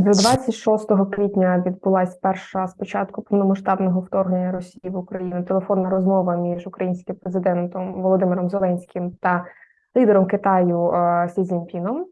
26 квітня відбулася перша спочатку повномасштабного вторгнення Росії в Україну телефонна розмова між українським президентом Володимиром Зеленським та лідером Китаю е, Сі Цзіньпіном.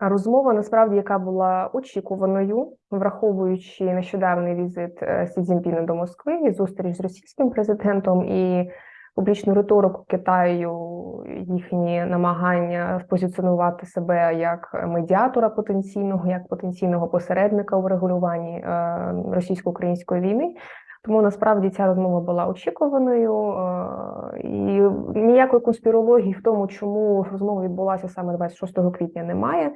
Розмова насправді, яка була очікуваною, враховуючи нещодавний візит е, Сі Цзіньпіна до Москви і зустріч з російським президентом і публічну риторику Китаю, їхні намагання позиціонувати себе як медіатора потенційного, як потенційного посередника у регулюванні е, російсько-української війни. Тому насправді ця розмова була очікуваною е, і ніякої конспірології в тому, чому розмова відбулася саме 26 квітня, немає.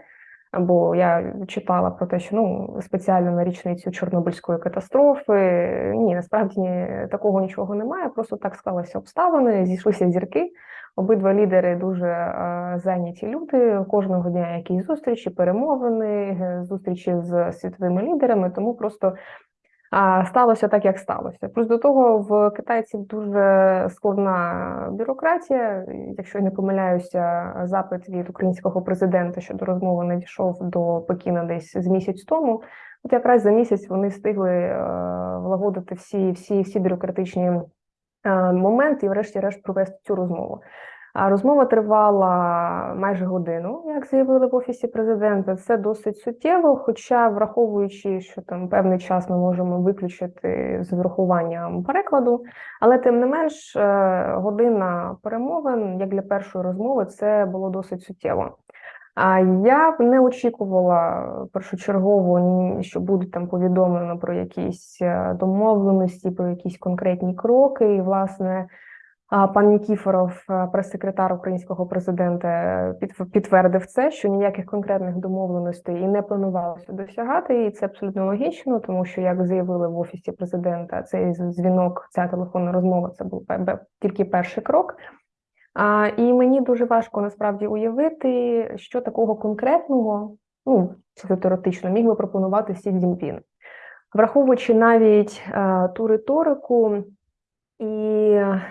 Бо я читала про те, що ну спеціально на річницю Чорнобильської катастрофи ні, насправді такого нічого немає. Просто так склалися обставини, зійшлися зірки. Обидва лідери дуже е, зайняті люди. Кожного дня якісь зустрічі, перемовини, зустрічі з світовими лідерами. Тому просто а сталося так, як сталося. Плюс до того в китайців дуже складна бюрократія. Якщо я не помиляюся, запит від українського президента щодо розмови надійшов до Пекіна десь з місяць тому. От якраз за місяць вони встигли е, влагодити всі всі, всі бюрократичні е, моменти і, врешті-решт, провести цю розмову. Розмова тривала майже годину, як заявили в офісі президента. Це досить суттєво. Хоча, враховуючи, що там певний час ми можемо виключити з врахуванням перекладу, але тим не менш, е, година перемовин, як для першої розмови, це було досить суттєво. А я не очікувала першочергово, що буде там повідомлено про якісь е, домовленості, про якісь конкретні кроки, і власне. Пан Нікіфоров, е, прес-секретар українського президента, підтвердив це, що ніяких конкретних домовленостей і не планувалося досягати, і це абсолютно логічно, тому що як заявили в офісі президента, цей дзвінок, ця телефонна розмова це був тільки перший крок. А, І мені дуже важко насправді уявити, що такого конкретного, ну це теоретично, міг би пропонувати Сі Цзіньпін. враховуючи навіть а, е, ту риторику. І е,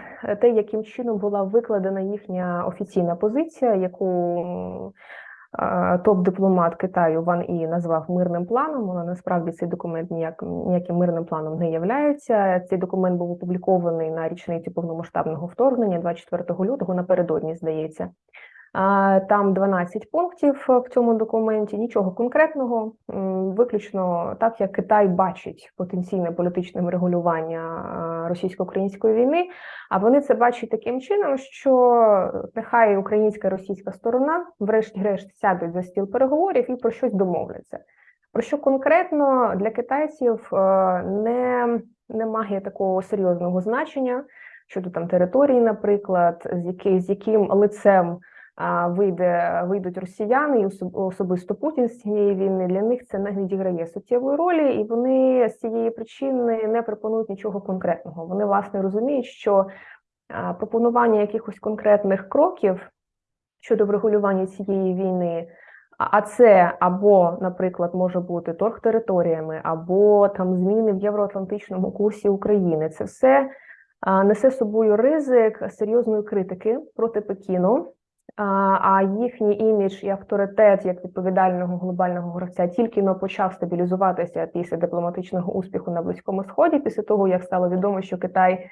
те, яким чином була викладена їхня офіційна позиція, яку топ-дипломат Китаю Ван І назвав мирним планом. Вона насправді цей документ ніяк ніяким мирним планом не являється. Цей документ був опублікований на річниці повномасштабного вторгнення 24 лютого. Напередодні здається. Там 12 пунктів в цьому документі, нічого конкретного, виключно так, як Китай бачить потенційне політичне регулювання російсько-української війни. А вони це бачать таким чином, що нехай українська і російська сторона, врешті-решт, сядуть за стіл переговорів і про щось домовляться. Про що конкретно для китайців е, не, не такого серйозного значення щодо там території, наприклад, з який, з яким лицем вийде вийдуть росіяни і особисто Путін з цієї війни. Для них це не відіграє суттєвої ролі, і вони з цієї причини не пропонують нічого конкретного. Вони власне розуміють, що пропонування якихось конкретних кроків щодо врегулювання цієї війни. А це або, наприклад, може бути торг територіями, або там зміни в євроатлантичному курсі України. Це все несе собою ризик серйозної критики проти Пекіну, а їхній імідж і авторитет як відповідального глобального гравця тільки но почав стабілізуватися після дипломатичного успіху на близькому сході, після того як стало відомо, що Китай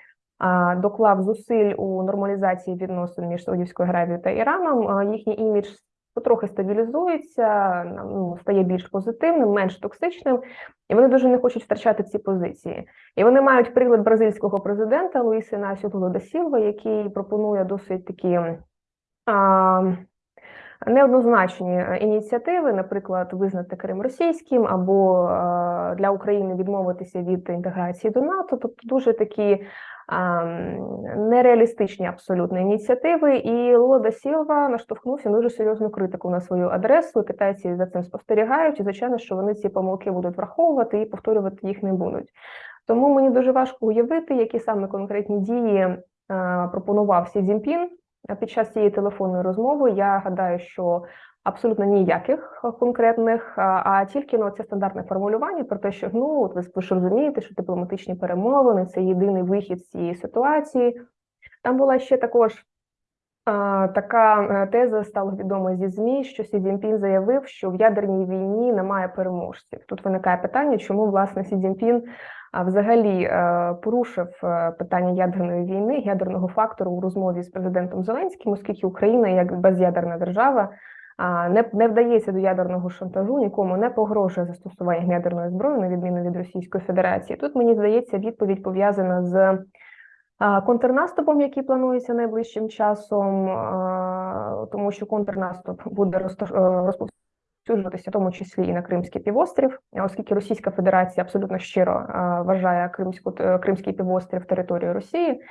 доклав зусиль у нормалізації відносин між Саудівською Аравією та Іраном. Їхній імідж потрохи стабілізується, ну, стає більш позитивним, менш токсичним, і вони дуже не хочуть втрачати ці позиції. І вони мають приклад бразильського президента Луїси Насю Луло Сілва, який пропонує досить такі неоднозначні е, ініціативи, наприклад, визнати Крим російським або е, для України відмовитися від інтеграції до НАТО, тобто дуже такі. Нереалістичні абсолютно ініціативи, і Лода Сілва наштовхнувся дуже серйозну критику на свою адресу. Китайці за цим спостерігають, і звичайно, що вони ці помилки будуть враховувати і повторювати їх не будуть. Тому мені дуже важко уявити, які саме конкретні дії е, пропонував Сі Цзіньпін під час цієї телефонної розмови я гадаю, що абсолютно ніяких конкретних, а тільки ну, це стандартне формулювання про те, що ну от ви ж розумієте, що дипломатичні перемовини це єдиний вихід з цієї ситуації. Там була ще також Така е, теза стала відома зі ЗМІ, що Сі Цзіньпін заявив, що в ядерній війні немає переможців. Тут виникає питання, чому власне Сі Цзіньпін а, взагалі е, порушив е, питання ядерної війни, ядерного фактору у розмові з президентом Зеленським, оскільки Україна як без'ядерна держава не, не вдається до ядерного шантажу, нікому не погрожує застосуванням ядерної зброї, на відміну від Російської Федерації. Тут мені здається, відповідь пов'язана з контрнаступом, який планується найближчим часом, тому що контрнаступ буде е, розповсюджуватися, в тому числі і на Кримський півострів, оскільки Російська Федерація абсолютно щиро вважає Кримську е, Кримський півострів територією Росії.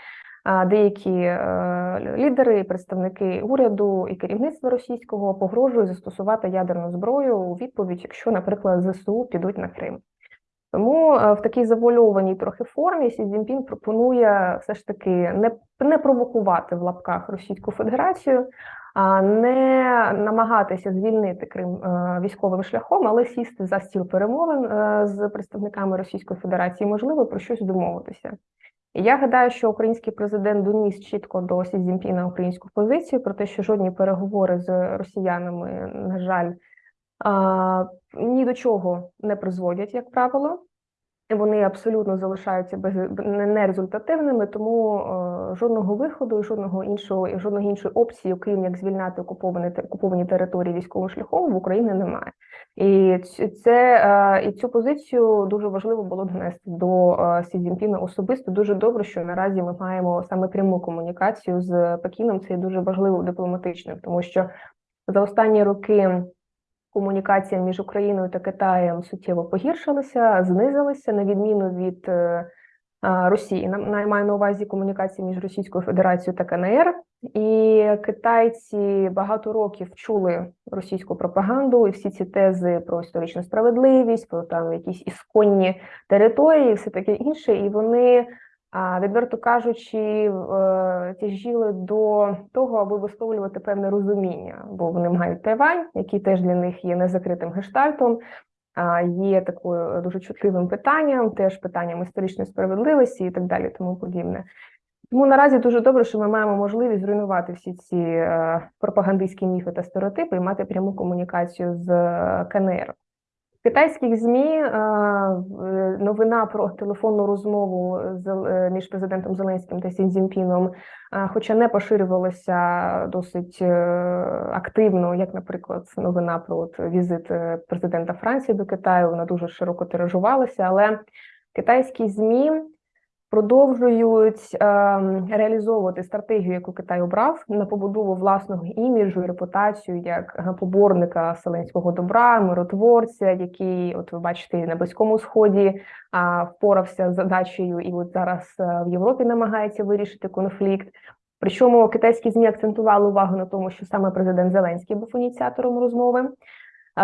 Деякі е, лідери, представники уряду і керівництва російського погрожують застосувати ядерну зброю у відповідь, якщо, наприклад, ЗСУ підуть на Крим. Тому е, в такій завуальованій трохи формі Сі Цзіньпін пропонує все ж таки не, не провокувати в лапках Російську Федерацію, а не намагатися звільнити Крим е, військовим шляхом, але сісти за стіл перемовин е, з представниками Російської Федерації, можливо, про щось домовитися. Я гадаю, що український президент доніс чітко до Сі Цзіньпіна українську позицію про те, що жодні переговори з росіянами, на жаль, ні до чого не призводять, як правило. Вони абсолютно залишаються без не- нерезультативними, тому е, жодного виходу, жодного іншого, і жодної іншої опції, окрім як звільняти окуповані окуповані території військовим шляхом, в Україні немає. І це е, і цю позицію дуже важливо було донести до е, Сі Цзіньпіна особисто. Дуже добре, що наразі ми маємо саме пряму комунікацію з Пекіном. Це дуже важливо дипломатичним, тому що за останні роки комунікація між Україною та Китаєм суттєво погіршилася, знизилася на відміну від е, Росії. На- маю на увазі комунікація між Російською Федерацією та КНР. І китайці багато років чули російську пропаганду і всі ці тези про історичну справедливість, про там якісь ісконні території, все таке інше. І вони відверто кажучи, е, тяжіли до того, аби висловлювати певне розуміння, бо вони мають Тайвань, який теж для них є незакритим гештальтом, є такою дуже чутливим питанням, теж питанням історичної справедливості і так далі, тому подібне. Тому наразі дуже добре, що ми маємо можливість зруйнувати всі ці е, пропагандистські міфи та стереотипи і мати пряму комунікацію з е, КНР. Китайських ЗМІ е, новина про телефонну розмову е, між президентом Зеленським та Сі Цзіньпіном, е, хоча не поширювалася досить е, активно, як, наприклад, новина про візит е, президента Франції до Китаю, вона дуже широко тиражувалася, але китайські ЗМІ продовжують е, реалізовувати стратегію, яку Китай обрав на побудову власного іміджу і репутацію як поборника вселенського добра, миротворця, який, от ви бачите, на близькому сході впорався з задачею, і от зараз е, в Європі намагається вирішити конфлікт. Причому китайські змі акцентували увагу на тому, що саме президент Зеленський був ініціатором розмови.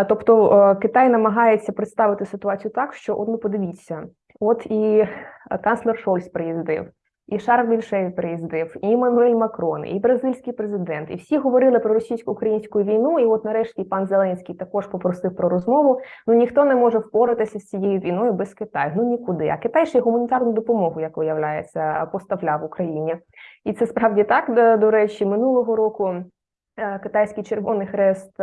Тобто е, Китай намагається представити ситуацію так, що от ну подивіться, от і канцлер Шольц приїздив, і Шарль Мішель приїздив, і Еммануель Макрон, і бразильський президент, і всі говорили про російсько-українську війну. І от нарешті пан Зеленський також попросив про розмову. Ну ніхто не може впоратися з цією війною без Китаю. Ну нікуди. А Китай ще гуманітарну допомогу, як виявляється, поставляв Україні. І це справді так. До, речі, минулого року е, китайський Червоний Хрест.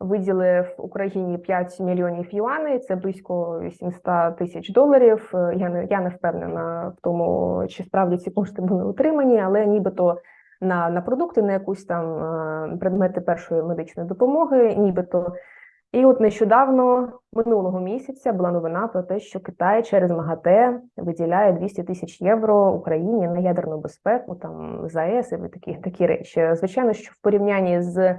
Виділив Україні 5 мільйонів юаней, це близько 800 тисяч доларів. Е, Я не я не впевнена в тому, чи справді ці кошти були отримані, але нібито на, на продукти, на якусь там е, предмети першої медичної допомоги, нібито. І от нещодавно минулого місяця була новина про те, що Китай через МАГАТЕ виділяє 200 тисяч євро Україні на ядерну безпеку, там ЗАЕС і такі такі речі. Звичайно, що в порівнянні з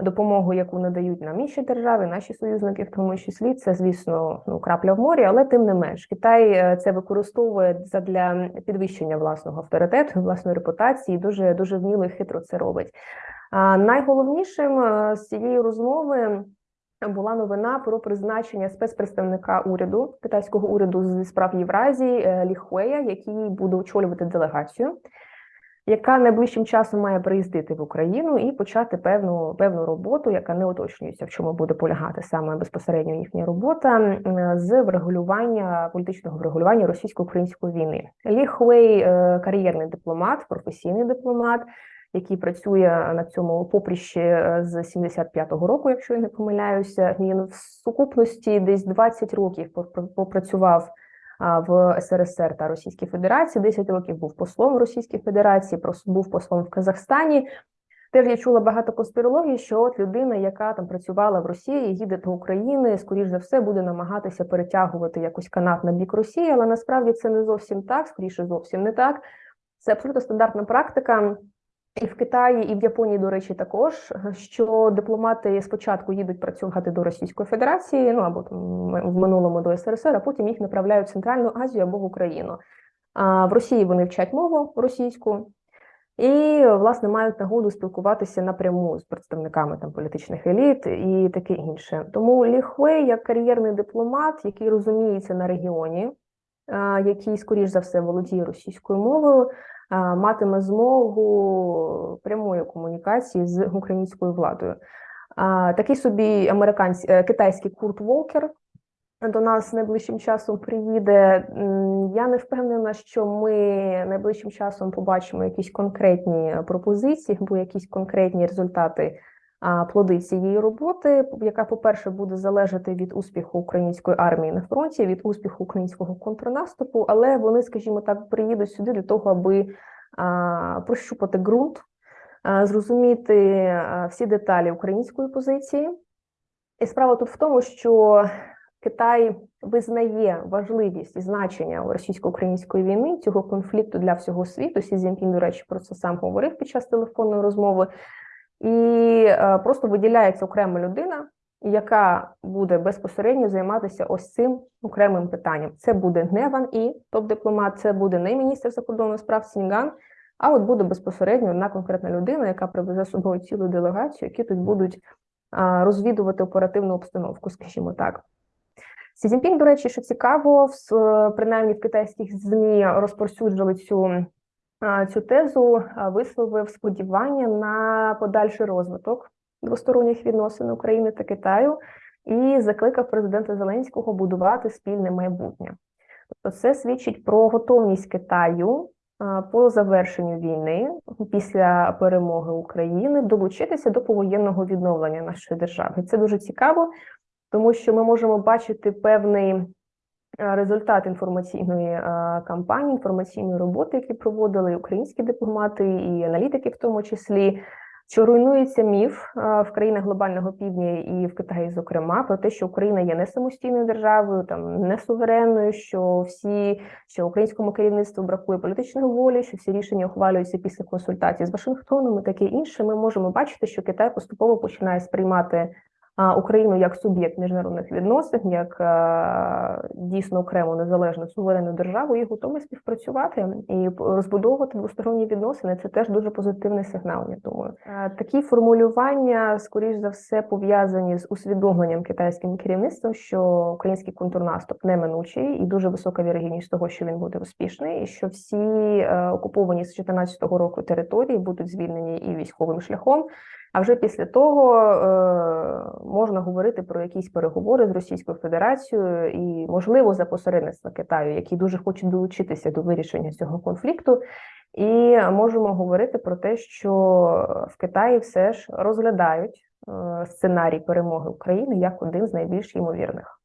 допомогу, яку надають нам інші держави, наші союзники, в тому числі, це, звісно, ну крапля в морі, але тим не менш, Китай е, це використовує для підвищення власного авторитету, власної репутації, дуже дуже вміло і хитро це робить. А найголовнішим е, з цієї розмови. Була новина про призначення спецпредставника уряду китайського уряду зі справ Євразії е, Лі Хуея, який буде очолювати делегацію яка найближчим часом має приїздити в Україну і почати певну певну роботу, яка не уточнюється, в чому буде полягати саме безпосередньо їхня робота з врегулювання політичного врегулювання російсько-української війни. Лі Хуей е, кар'єрний дипломат, професійний дипломат. який працює на цьому поприщі е, з 75-го року, якщо я не помиляюся. Він в сукупності десь 20 років попр- попрацював в СРСР та Російській Федерації. 10 років був послом в Російській Федерації, був послом в Казахстані. Теж я чула багато конспірології, що от людина, яка там працювала в Росії, їде до України, скоріш за все, буде намагатися перетягувати якось канат на бік Росії, але насправді це не зовсім так, скоріше зовсім не так. Це абсолютно стандартна практика. І в Китаї, і в Японії, до речі, також що дипломати спочатку їдуть працювати до Російської Федерації, ну або там в минулому до СРСР, а потім їх направляють в Центральну Азію або в Україну. А в Росії вони вчать мову російську і, власне, мають нагоду спілкуватися напряму з представниками там політичних еліт і таке інше. Тому Лі Хуей, як кар'єрний дипломат, який розуміється на регіоні, який, скоріш за все, володіє російською мовою, матиме змогу прямої комунікації з українською владою. Такий собі американський е, китайський Курт Волкер до нас найближчим часом приїде. Я не впевнена, що ми найближчим часом побачимо якісь конкретні пропозиції або якісь конкретні результати плоди цієї роботи, яка, по-перше, буде залежати від успіху української армії на фронті, від успіху українського контрнаступу, але вони, скажімо так, приїдуть сюди для того, аби прощупати ґрунт, зрозуміти всі деталі української позиції. І справа тут в тому, що Китай визнає важливість і значення російсько-української війни цього конфлікту для всього світу. Сі Цзіньпін, до речі, про це сам говорив під час телефонної розмови, і е, просто виділяється окрема людина, яка буде безпосередньо займатися ось цим окремим питанням. Це буде не Ван І, топ-дипломат, це буде не міністр закордонних справ Цінь Ган, а от буде безпосередньо одна конкретна людина, яка привезе з собою цілу делегацію, які тут будуть розвідувати оперативну обстановку, скажімо так. Сі Цзіньпін, до речі, що цікаво, в принаймні в китайських ЗМІ розповсюджували цю, цю тезу, висловив сподівання на подальший розвиток двосторонніх відносин України та Китаю і закликав президента Зеленського будувати спільне майбутнє. Тобто, це свідчить про готовність Китаю по завершенню війни після перемоги України долучитися до повоєнного відновлення нашої держави. Це дуже цікаво тому що ми можемо бачити певний результат інформаційної е, кампанії, інформаційної роботи, які проводили українські дипломати і аналітики, в тому числі. Що руйнується міф е, в країнах глобального півдня і в Китаї, зокрема, про те, що Україна є не самостійною державою, там не суверенною, що всі що українському керівництву бракує політичної волі, що всі рішення ухвалюються після консультацій з Вашингтоном і таке інше. Ми можемо бачити, що Китай поступово починає сприймати Україну як суб'єкт міжнародних відносин, як е, дійсно окрему незалежну суверенну державу і готовий співпрацювати і розбудовувати двосторонні відносини. Це теж дуже позитивний сигнал. Я думаю, Е, такі формулювання, скоріш за все, пов'язані з усвідомленням китайським керівництвом, що український контрнаступ неминучий і дуже висока вірогідність того, що він буде успішний, і що всі е, окуповані з 2014 року території будуть звільнені і військовим шляхом. А вже після того е, можна говорити про якісь переговори з Російською Федерацією і, можливо, за посередництва Китаю, які дуже хочуть долучитися до вирішення цього конфлікту. І можемо говорити про те, що в Китаї все ж розглядають е, сценарій перемоги України як один з найбільш ймовірних.